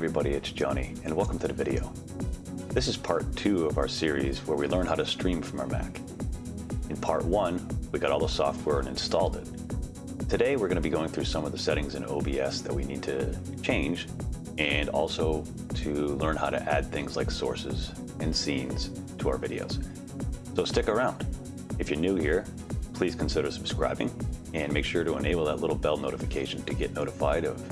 everybody, it's Johnny, and welcome to the video. This is part two of our series where we learn how to stream from our Mac. In part one, we got all the software and installed it. Today, we're going to be going through some of the settings in OBS that we need to change, and also to learn how to add things like sources and scenes to our videos. So stick around. If you're new here, please consider subscribing and make sure to enable that little bell notification to get notified of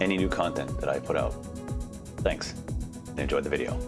any new content that I put out. Thanks, and enjoy the video.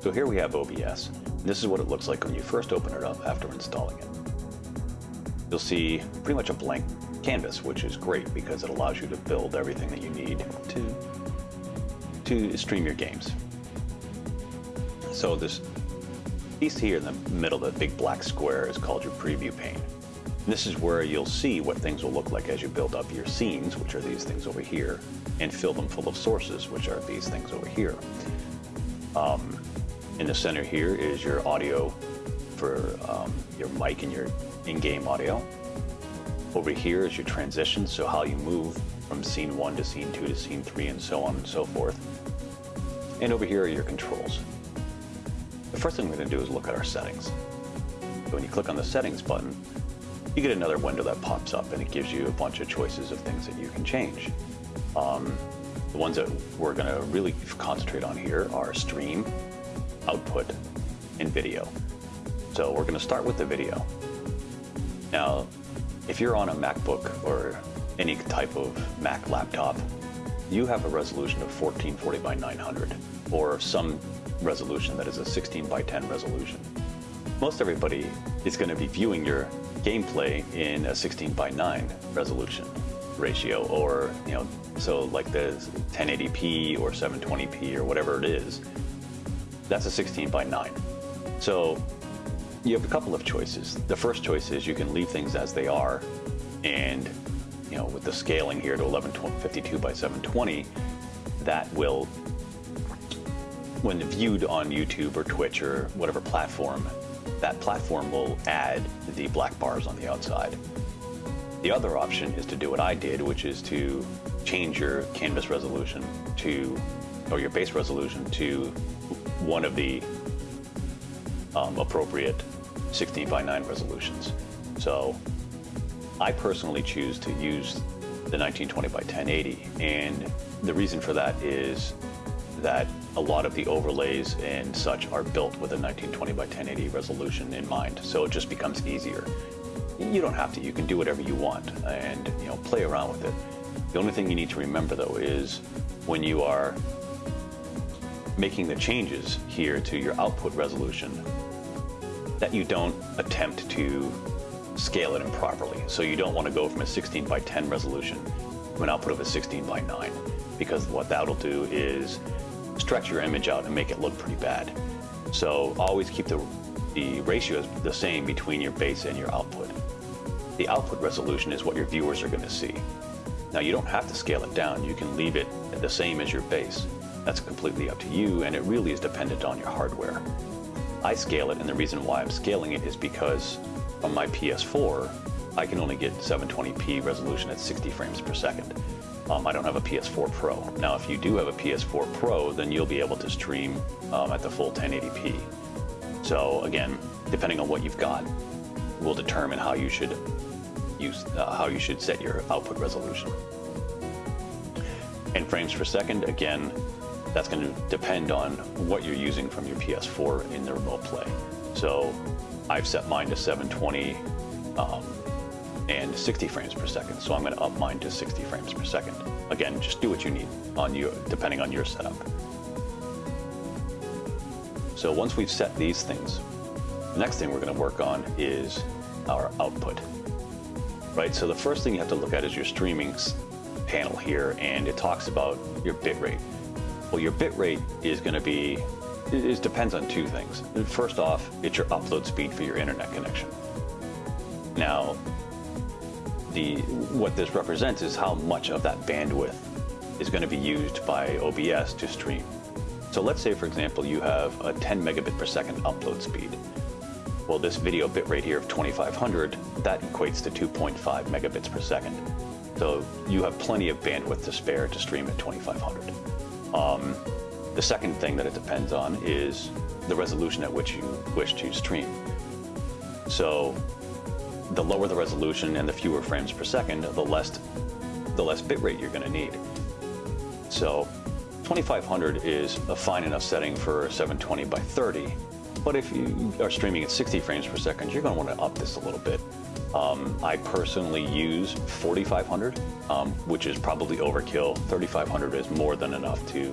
So here we have OBS. This is what it looks like when you first open it up after installing it. You'll see pretty much a blank canvas, which is great because it allows you to build everything that you need to, to stream your games. So this piece here in the middle, the big black square, is called your preview pane. This is where you'll see what things will look like as you build up your scenes, which are these things over here, and fill them full of sources, which are these things over here. Um, in the center here is your audio for um, your mic and your in-game audio. Over here is your transition, so how you move from scene one to scene two to scene three and so on and so forth. And over here are your controls. The first thing we're going to do is look at our settings. So when you click on the settings button, you get another window that pops up and it gives you a bunch of choices of things that you can change. Um, the ones that we're going to really concentrate on here are stream, output, and video. So we're going to start with the video. Now, if you're on a MacBook or any type of Mac laptop, you have a resolution of 1440 by 900 or some resolution that is a 16 by 10 resolution. Most everybody is going to be viewing your gameplay in a 16 by 9 resolution ratio or you know so like the 1080p or 720p or whatever it is that's a 16 by 9 so you have a couple of choices. The first choice is you can leave things as they are and you know with the scaling here to 1152 by 720 that will when viewed on YouTube or Twitch or whatever platform that platform will add the black bars on the outside. The other option is to do what I did, which is to change your canvas resolution to, or your base resolution to one of the um, appropriate 16 by 9 resolutions. So I personally choose to use the 1920 by 1080 and the reason for that is that a lot of the overlays and such are built with a 1920 by 1080 resolution in mind, so it just becomes easier. You don't have to, you can do whatever you want and you know play around with it. The only thing you need to remember though is when you are making the changes here to your output resolution that you don't attempt to scale it improperly. So you don't want to go from a 16 by 10 resolution to an output of a 16 by 9 because what that'll do is stretch your image out and make it look pretty bad. So always keep the, the ratios the same between your base and your output. The output resolution is what your viewers are going to see. Now you don't have to scale it down, you can leave it at the same as your base. That's completely up to you and it really is dependent on your hardware. I scale it and the reason why I'm scaling it is because on my PS4 I can only get 720p resolution at 60 frames per second. Um, I don't have a PS4 Pro. Now, if you do have a PS4 Pro, then you'll be able to stream um, at the full 1080p. So again, depending on what you've got, will determine how you should use uh, how you should set your output resolution. And frames per second, again, that's going to depend on what you're using from your PS4 in the remote play. So I've set mine to 720 um, and 60 frames per second. So I'm going to up mine to 60 frames per second. Again, just do what you need on you, depending on your setup. So once we've set these things, the next thing we're going to work on is our output. Right, so the first thing you have to look at is your streaming panel here, and it talks about your bit rate. Well, your bit rate is going to be, it depends on two things. First off, it's your upload speed for your internet connection. Now, the what this represents is how much of that bandwidth is going to be used by OBS to stream. So let's say, for example, you have a 10 megabit per second upload speed. Well, this video bitrate here of 2500, that equates to 2.5 megabits per second. So you have plenty of bandwidth to spare to stream at 2500. Um, the second thing that it depends on is the resolution at which you wish to stream. So the lower the resolution and the fewer frames per second, the less the less bitrate you're going to need. So 2500 is a fine enough setting for 720 by 30, but if you are streaming at 60 frames per second, you're going to want to up this a little bit. Um, I personally use 4500, um, which is probably overkill. 3500 is more than enough to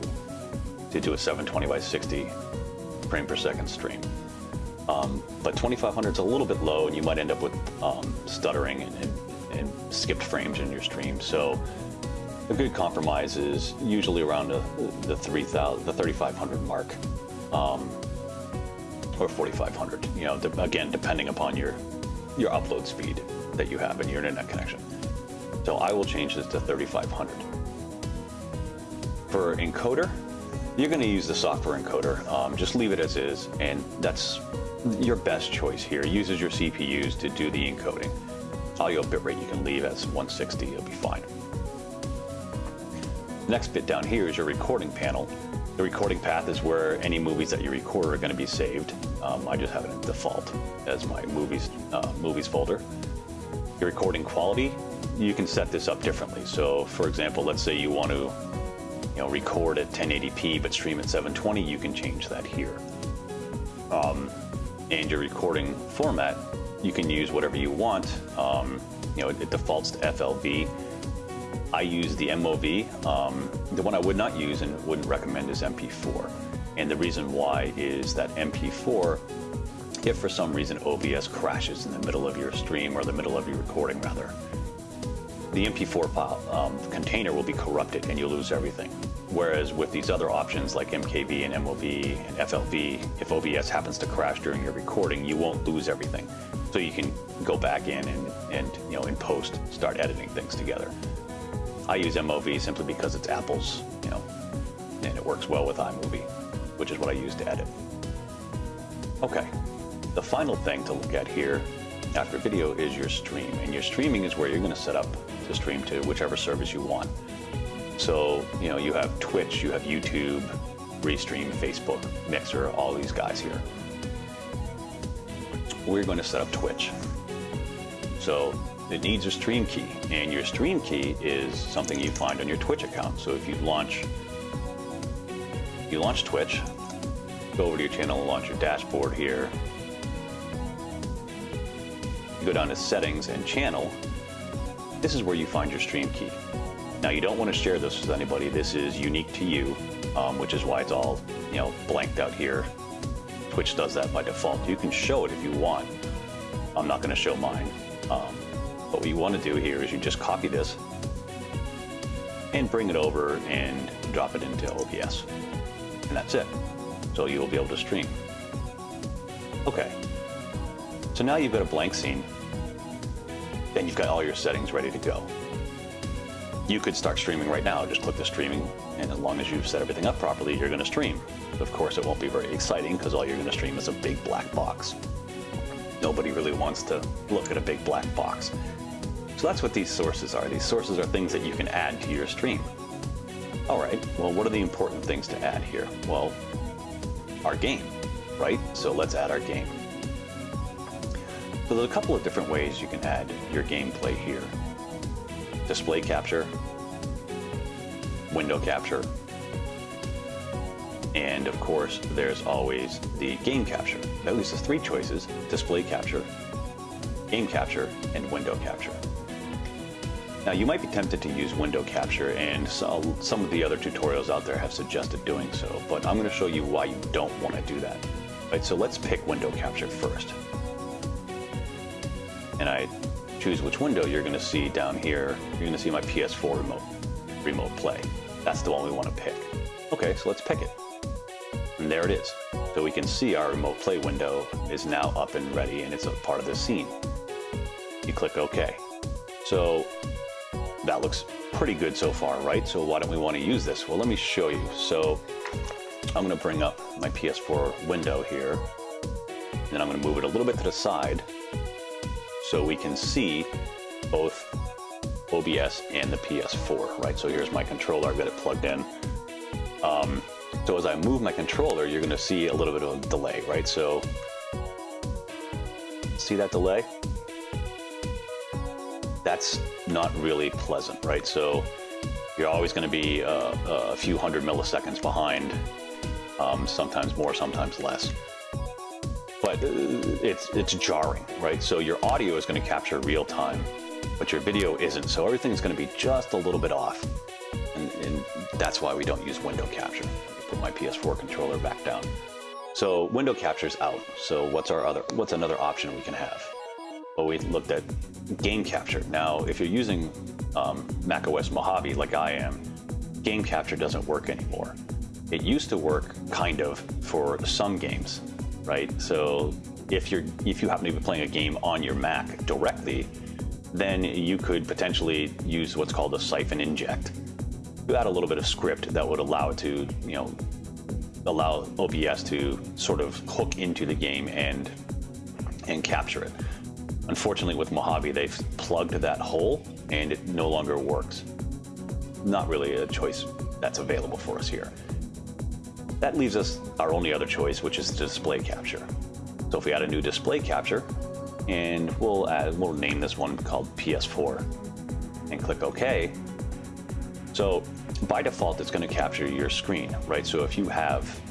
to do a 720 by 60 frame per second stream. Um, but 2500 is a little bit low, and you might end up with um, stuttering and, and, and, skipped frames in your stream. So a good compromise is usually around the, the 3000, the 3500 mark, um, or 4500. You know, again, depending upon your your upload speed that you have and your internet connection. So I will change this to 3500. For encoder, you're going to use the software encoder. Um, just leave it as is, and that's your best choice here. It uses your CPUs to do the encoding. Audio bitrate you can leave as 160, it'll be fine. Next bit down here is your recording panel. The recording path is where any movies that you record are going to be saved. Um, I just have it in default as my movies uh, movies folder. Your recording quality, you can set this up differently. So, for example, let's say you want to you know, record at 1080p but stream at 720, you can change that here. Um, and your recording format, you can use whatever you want. Um, you know, it, it, defaults to FLV. I use the MOV. Um, the one I would not use and wouldn't recommend is MP4. And the reason why is that MP4, if for some reason OBS crashes in the middle of your stream or the middle of your recording rather, the MP4 file, um, container will be corrupted and you'll lose everything. Whereas with these other options like MKV and MOV and FLV, if OBS happens to crash during your recording, you won't lose everything. So you can go back in and, and you know, in post, start editing things together. I use MOV simply because it's Apple's, you know, and it works well with iMovie, which is what I use to edit. Okay, the final thing to look at here after video is your stream. And your streaming is where you're going to set up to stream to whichever service you want. So, you know, you have Twitch, you have YouTube, Restream, Facebook, Mixer, all these guys here. We're going to set up Twitch. So it needs a stream key, and your stream key is something you find on your Twitch account. So if you launch, you launch Twitch, go over to your channel and launch your dashboard here. Go down to settings and channel, this is where you find your stream key. Now you don't want to share this with anybody. This is unique to you, um, which is why it's all you know blanked out here. Twitch does that by default. You can show it if you want. I'm not going to show mine. Um, but what you want to do here is you just copy this and bring it over and drop it into OBS. And that's it. So you'll be able to stream. Okay. So now you've got a blank scene then you've got all your settings ready to go. You could start streaming right now, just click the streaming, and as long as you've set everything up properly, you're gonna stream. Of course, it won't be very exciting because all you're gonna stream is a big black box. Nobody really wants to look at a big black box. So that's what these sources are. These sources are things that you can add to your stream. All right, well, what are the important things to add here? Well, our game, right? So let's add our game. So there's a couple of different ways you can add your gameplay here. Display capture, window capture, and of course there's always the game capture. At least there's three choices, display capture, game capture, and window capture. Now you might be tempted to use window capture and so, some of the other tutorials out there have suggested doing so, but I'm going to show you why you don't want to do that. So let's pick window capture first and I choose which window, you're to see down here, you're to see my PS4 remote, remote play. That's the one we want to pick. Okay, so let's pick it. And there it is. So we can see our remote play window is now up and ready and it's a part of the scene. You click OK. So that looks pretty good so far, right? So why don't we want to use this? Well, let me show you. So I'm to bring up my PS4 window here. And then I'm to move it a little bit to the side so we can see both OBS and the PS4, right? So here's my controller, I've got it plugged in. Um, so as I move my controller, you're gonna see a little bit of a delay, right? So, see that delay? That's not really pleasant, right? So you're always gonna be uh, a few hundred milliseconds behind, um, sometimes more, sometimes less. But it's, it's jarring, right? So your audio is gonna capture real time, but your video isn't. So everything's gonna be just a little bit off. And, and that's why we don't use window capture put my PS4 controller back down. So window capture's out. So what's our other, what's another option we can have? Well, we looked at game capture. Now, if you're using um, macOS Mojave like I am, game capture doesn't work anymore. It used to work kind of for some games, right? So if you're if you happen to be playing a game on your Mac directly, then you could potentially use what's called a Syphon inject you add a little bit of script that would allow it to, you know, allow OBS to sort of hook into the game and and capture it. Unfortunately, with Mojave, they've plugged that hole and it no longer works. Not really a choice that's available for us here. That leaves us our only other choice, which is display capture. So if we add a new display capture, and we'll add, we'll name this one called PS4, and click OK, so by default, it's going to capture your screen, right? So if you have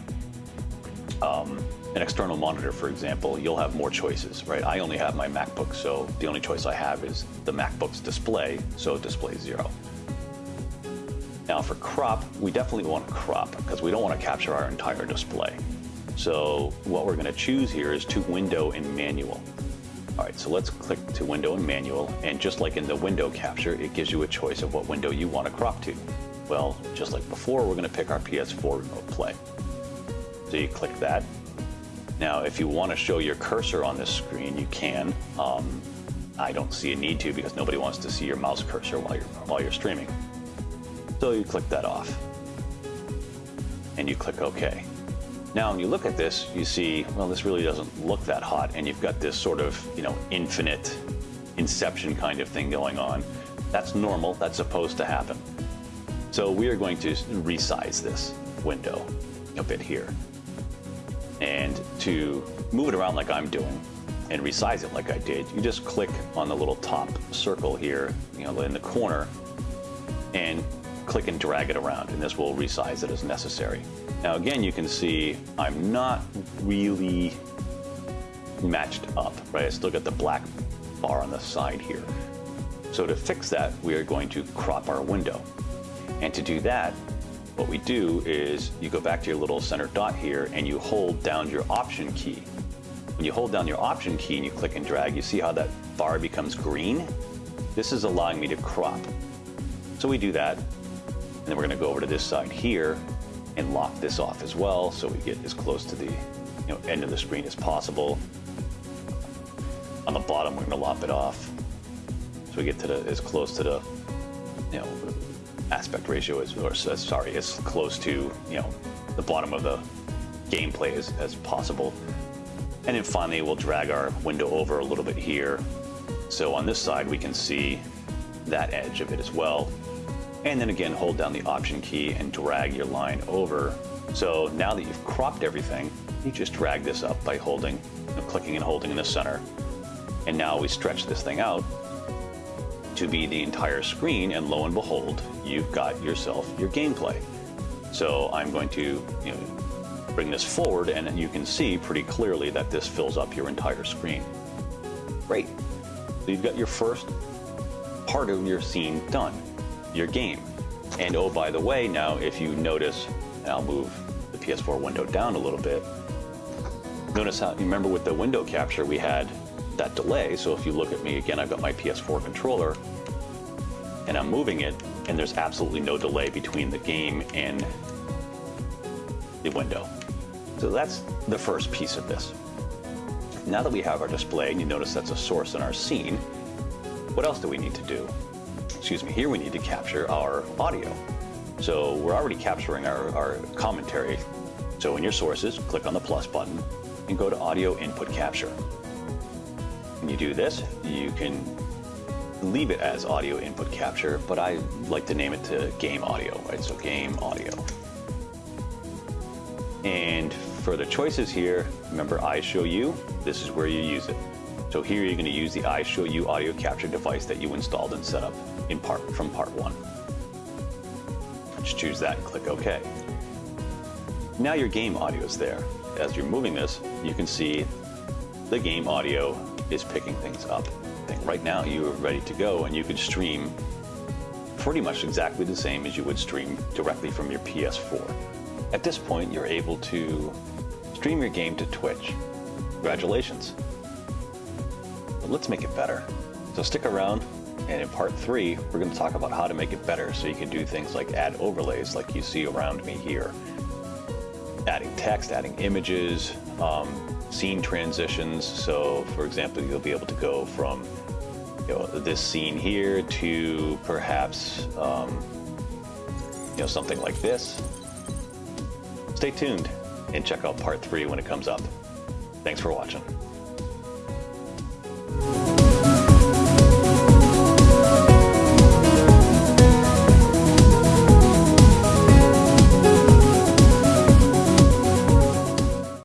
um, an external monitor, for example, you'll have more choices, right? I only have my MacBook, so the only choice I have is the MacBook's display, so display zero. Now for crop, we definitely want to crop because we don't want to capture our entire display. So what we're going to choose here is to window and manual. All right, so let's click to window and manual, and just like in the window capture, it gives you a choice of what window you want to crop to. Well, just like before, we're going to pick our PS4 remote play. So you click that. Now, if you want to show your cursor on this screen, you can. Um, I don't see a need to because nobody wants to see your mouse cursor while you're, while you're streaming. So you click that off. And you click OK. Now, when you look at this, you see, well, this really doesn't look that hot, and you've got this sort of, you know, infinite inception kind of thing going on. That's normal, that's supposed to happen. So we are going to resize this window a bit here. And to move it around like I'm doing and resize it like I did, you just click on the little top circle here, you know, in the corner, and click and drag it around, and this will resize it as necessary. Now again, you can see I'm not really matched up, right? I still got the black bar on the side here. So to fix that, we are going to crop our window. And to do that, what we do is you go back to your little center dot here and you hold down your option key. When you hold down your option key and you click and drag, you see how that bar becomes green? This is allowing me to crop. So we do that, and then we're gonna go over to this side here and lock this off as well so we get as close to the you know, end of the screen as possible. On the bottom, we're going to lop it off so we get to the as close to the you know aspect ratio as or sorry as close to you know the bottom of the gameplay as, as possible. And then finally, we'll drag our window over a little bit here. So on this side, we can see that edge of it as well. And then again, hold down the Option key and drag your line over. So now that you've cropped everything, you just drag this up by holding, clicking and holding in the center. And now we stretch this thing out to be the entire screen, and lo and behold, you've got yourself your gameplay. So I'm going to you know, bring this forward, and you can see pretty clearly that this fills up your entire screen. Great. So you've got your first part of your scene done your game. And oh, by the way, now if you notice, I'll move the PS4 window down a little bit. Notice how, you remember with the window capture, we had that delay. So if you look at me again, I've got my PS4 controller and I'm moving it and there's absolutely no delay between the game and the window. So that's the first piece of this. Now that we have our display, and you notice that's a source in our scene, what else do we need to do? Excuse me, here we need to capture our audio. So we're already capturing our, our commentary. So in your sources, click on the plus button and go to audio input capture. When you do this, you can leave it as audio input capture, but I like to name it to game audio, right? So game audio. And for the choices here, remember I show you, this is where you use it. So here you're going to use the iShowU audio capture device that you installed and set up in part from part one. Just choose that and click OK. Now your game audio is there. As you're moving this, you can see the game audio is picking things up. Right now you are ready to go and you can stream pretty much exactly the same as you would stream directly from your PS4. At this point, you're able to stream your game to Twitch. Congratulations. Let's make it better. So stick around, and in part three, we're going to talk about how to make it better so you can do things like add overlays like you see around me here. Adding text, adding images, um, scene transitions. So for example, you'll be able to go from you know, this scene here to perhaps um, you know, something like this. Stay tuned and check out part three when it comes up. Thanks for watching oh